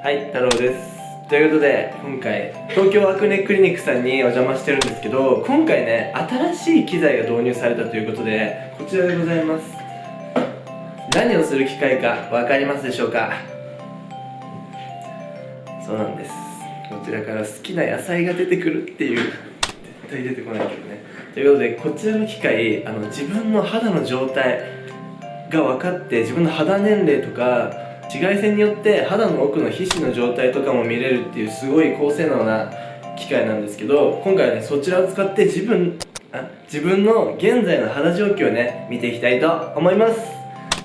はい、太郎です。ということで、今回、東京アクネクリニックさんにお邪魔してるんですけど、今回ね、新しい機材が導入されたということで、こちらでございます。何をする機械か分かりますでしょうか？そうなんです。こちらから好きな野菜が出てくるっていう、絶対出てこないけどね。ということで、こちらの機械、あの自分の肌の状態が分かって、自分の肌年齢とか、紫外線によって肌の奥の皮脂の状態とかも見れるっていうすごい高性能な機械なんですけど今回はねそちらを使って自分あ自分の現在の肌状況をね見ていきたいと思います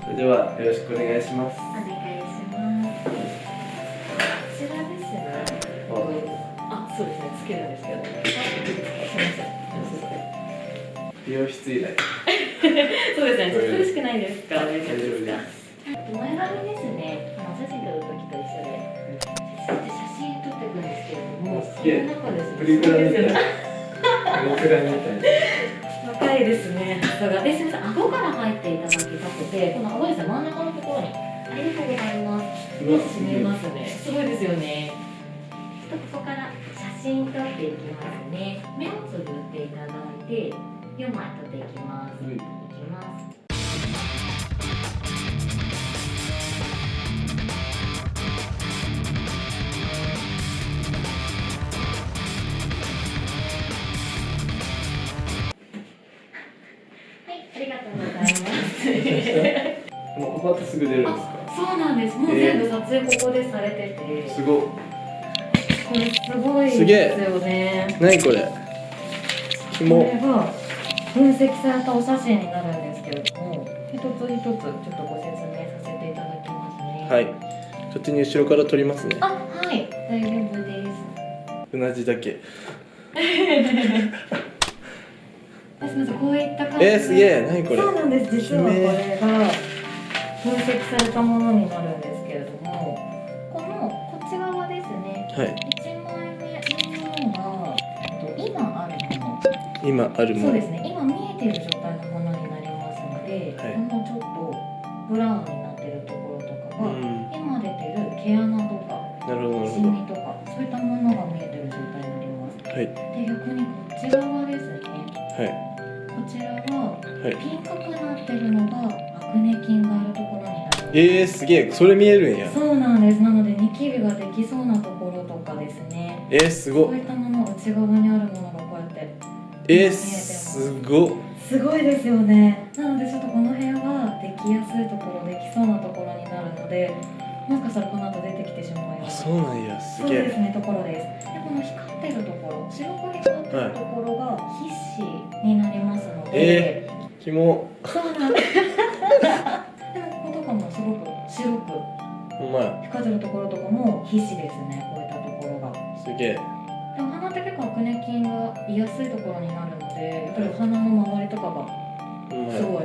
それではよろしくお願いしますお願いします。こちらですね。あ、そうですね。つけるんですけど。あすみません。美容室以来 そうですね。ちょっと苦しくないですか？大丈夫ですか？前髪ですね。あの写真撮る時と一緒で。写真撮っていくんですけれども、その中ですね。プリクラみたいプリクラみたい若いですね。さすが。ですみません。顎から入っていただきたくて、この顎ですね。真ん中のところに。ありがとうございます。うわ見えますね。すごいですよね。ちょっとここから写真撮っていきますね。目をつぶっていただいて、4枚撮っていきます。はいいきます。もうここだとすぐ出るんですか？あ、そうなんです。もう全部撮影ここでされてて、すごっ。これすごいですよね。何これ？こ紐れが分析されたお写真になるんですけれども、一つ一つちょっとご説明させていただきますね。はい。勝手に後ろから撮りますね。あ、はい、大丈夫です。うなじだけ。あすみません、こういった感じで。えー、すげえ。何これ？そうなんです。実はこれが分析されたものになるんですけれども、このこっち側ですね。はい一枚目のものがえっと今あるもの。今あるものそうですね。今見えている状態のものになりますので、はいこのちょっとブラウンになっているところとかが、うん今出てる毛穴とかなるほどシミとかそういったものが見えている状態になります。はいで逆にこっち側ですね。はこちらはいピンクくなってるのがアクネ菌があるところになります。えー、すげえ。それ見えるんや。そうなんです。なのでニキビができそうなところとかですね。えー、すご。っそういったもの内側にあるものがこうやってえー、すご。っすごいですよね。なのでちょっとこの部屋はできやすいところできそうなところになるのでもしかしたらこの後出てきてしまうような。あそうなんやすそうげえですねところです。でこの光ってるところ白く光ってるところが皮脂になりますので、えひもそうなんです白くほんまや。光ってるところとかも皮脂ですねこういったところが。すげえ。でお花って結構アクネ菌が居やすいところになるのでやっぱりお花の周りとかがすや。ごい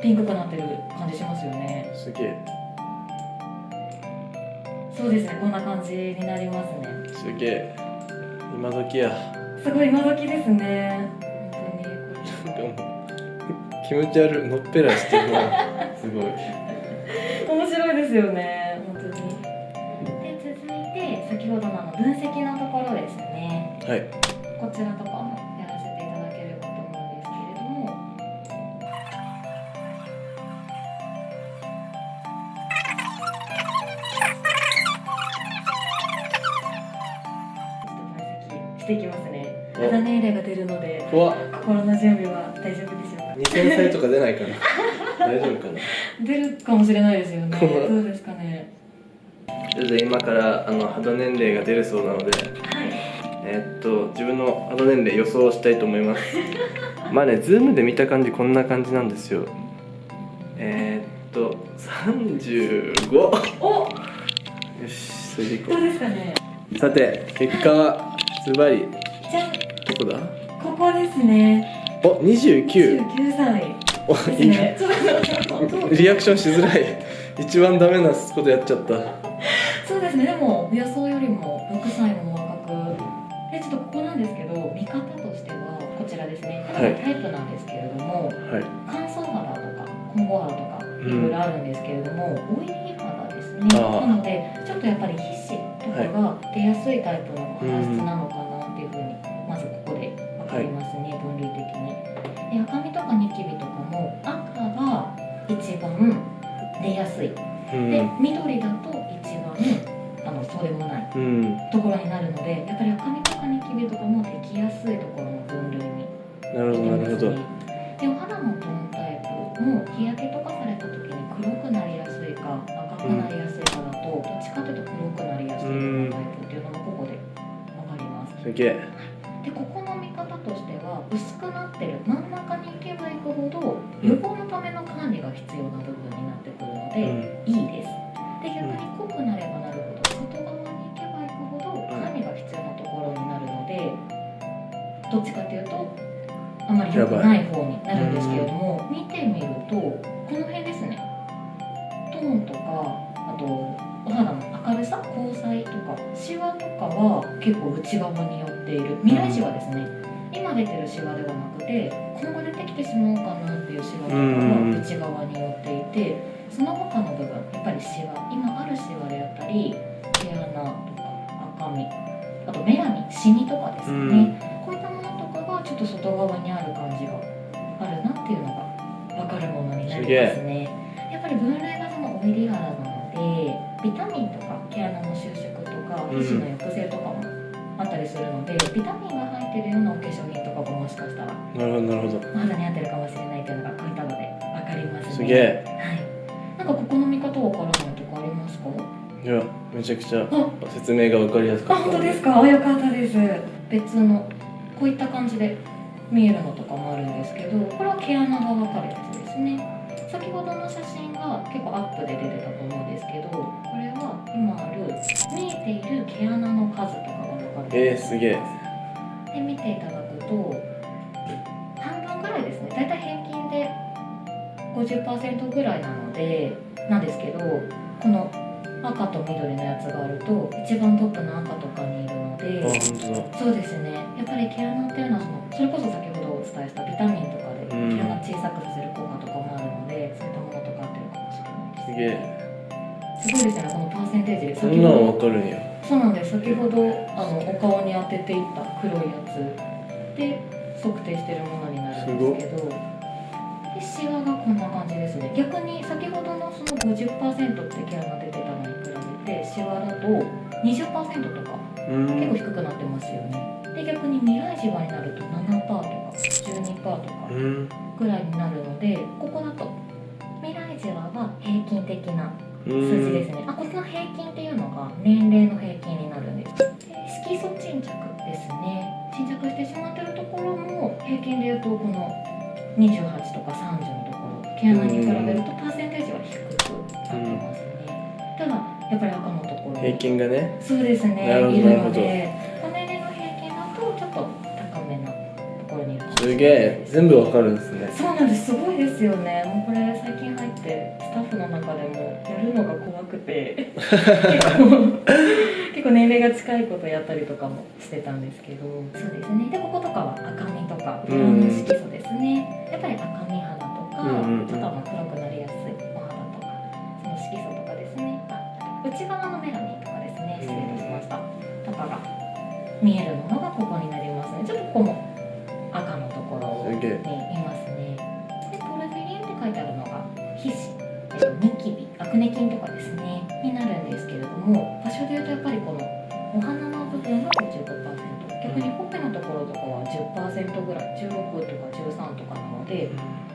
ピンクくなってる感じしますよね。すげえ。そうですねこんな感じになりますね。すげえ。今時や。すごい今時ですね。本なんかもう気持ち悪い。のっぺらしてるなすごいですよね本当に。で続いて先ほどのあの分析のところですね。はい。こちらとかもやらせていただければと思うんですけれども。ちょっと分析していきますね。お。肌年齢が出るので怖っ。心の準備は大丈夫でしょうか。2000歳とか出ないかな 大丈夫かな？出るかもしれないですよね。どうですかね？それで今からあの肌年齢が出るそうなのではい。えーっと自分の肌年齢予想したいと思います。まあねズームで見た感じこんな感じなんですよ。えー、っと35よお！しそれでいこどうですかね？うさて結果はズバリ。じゃん。どこだ？ここですね。お29 29歳リアクションしづらい。一番ダメなことやっちゃった。そうですね。でも予想よりも6歳も若くでちょっとここなんですけど見方としてはこちらですね。タイプなんですけれども、はい。乾燥肌とか混合肌とかいろいろあるんですけれども、オイリー肌ですね。なのでちょっとやっぱり皮脂かが出やすいタイプの肌質なのかなうふも日焼けとかされた時に黒くなりやすいか赤くなりやすいかだと、どっちかというと黒くなりやすいタイプっていうのもここで分かります。すげえ。でここの見方としては薄くなってる真ん中に行けば行くほど予防のための管理が必要な部分になってくるので、うん。いいです。で逆に濃くなればなるほど外側に行けば行くほど管理が必要なところになるのでどっちかというとあまり良くない方になるんですけれども見てみるとこの辺ですね。トーンとかあとお肌の明るさ光彩とかシワとかは結構内側に寄っている。未来シワですね。今出てるシワではなくて今後出てきてしまうかなっていうシワとかは内側に寄っていてその他の部分やっぱりシワ今あるシワであったり毛穴とか赤みあとメラニンシミとかですよね、もちょっと外側にある感じがあるなっていうのが分かるものになりますね。やっぱり分類がそのオイリー肌なのでビタミンとか毛穴の収縮とかうん。皮脂の抑制とかもあったりするので、ビタミンが入ってるようなお化粧品とかももしかしたらなるほどなるほど。お肌に合ってるかもしれないというのがこういったので分かりますね。すげえ。はい。なんかここの見方わからないとかありますか？いやめちゃくちゃあ。説明が分かりやすかったあ本当ですか？あよかったです。別のこういった感じで見えるのとかもあるんですけどこれは毛穴が分かるやつですね。先ほどの写真が結構アップで出てたと思うんですけどこれは今ある見えている毛穴の数とかが分かるえー、すげえ。で見ていただくと半分ぐらいですね。だいたい平均で50%ぐらいなのでなんですけどこの赤と緑のやつがあると一番トップの赤とかにいるのあでそうですね。やっぱり毛穴っていうのはそのそれこそ先ほどお伝えしたビタミンとかでうん。毛穴小さくさせる効果とかもあるのでそういったものとか合ってるかもしれないですすげえ。すごいですよねこのパーセンテージでそんなん先ほど分かるんや。そうなんです。先ほどあのお顔に当てていった黒いやつで測定してるものになるんですけどでシワがこんな感じですね。逆に先ほどのその50%って毛穴出てたのに比べてシワだと20%とかうん結構低くなってますよねで逆に未来シワになると7%とか12%とかうんぐらいになるのでここだと未来シワは平均的なう数字でんすね。あ、この平均っていうのが年齢の平均になるんです。で色素沈着ですね。沈着してしまってるところも平均で言うとこの28とか30のところ、毛穴に比べるとパーセンテージは低くなってますね。ただやっぱり赤のところ。平均がね。そうですね。なるほどいるのなるほど。で、この年齢の平均だとちょっと高めなところにす。げえ。全部分かるんですね。そうなんです。すごいですよね。もうこれ最近入ってスタッフの中でもやるのが怖くて。結構結構年齢が近いことやったりとかもしてたんですけど。そうですね。でこことかは赤みとか色の色素ですね。やっぱり赤み肌とか、うんうんうん。ちょっと黒くなりやすい内側のメラニンとかですね。失礼いたしました。とかが見えるものがここになりますね。ちょっとここも赤のところにいますね。で、ポルフィリンって書いてあるのが皮脂、えっと、ニキビ、アクネ菌とかですね、になるんですけれども、場所で言うとやっぱりこのお花の部分が55%、逆にほっぺのところとかは10%ぐらい、16とか13とかなので、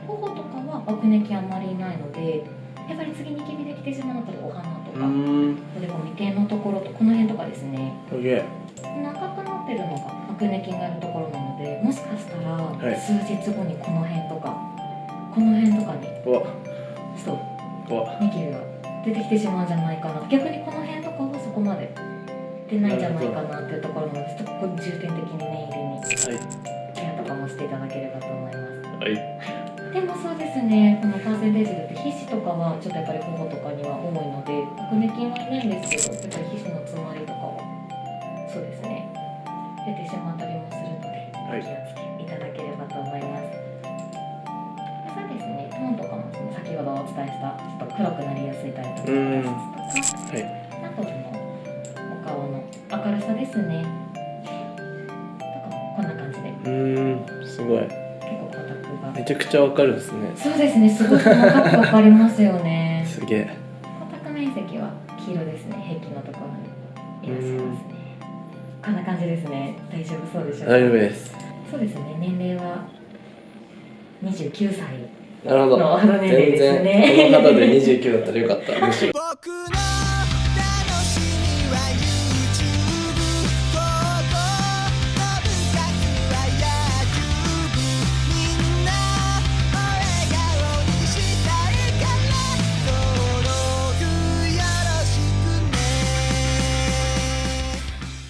頬とかはアクネ菌あんまりいないので、やっぱり次ニキビできてしまうのはお花とうか、ん。でこの眉間のところとこの辺とかですね、すげえ。長くなってるのがアクネ菌がいるところなのでもしかしたらい。数日後にこの辺とか、この辺とかに。うわ。そう。うわ。ニキビが出てきてしまうんじゃないかな。逆にこの辺とかはそこまで。出ないんじゃないかなっていうところなのでちょっとここ重点的に念入りにはい。ケアとかもしていただければと思います。はいでもそうですね。このパーセンテージで言って皮脂とかはちょっとやっぱり頬とかには多いのでアクネ菌はいないんですけどやっぱり皮脂の詰まりとかはそうですね。出てしまったりもするのでおはい。気をつけいただければと思います、そうですね。トーンとかもその先ほどお伝えしたちょっと黒くなりやすいタイプのとかはい。あとそのお顔の明るさですね。とかこんな感じで。うーん。すごいめちゃくちゃわかるですね。そうですねすごく細かくわかりますよね。すげえ。光沢面積は黄色ですね。壁のところにいらっしゃいますね。こんな感じですね。大丈夫そうでしょうか？大丈夫です。そうですね。年齢は29歳なるほど。全です然ね。この方で29だったらよかった。むしろ僕の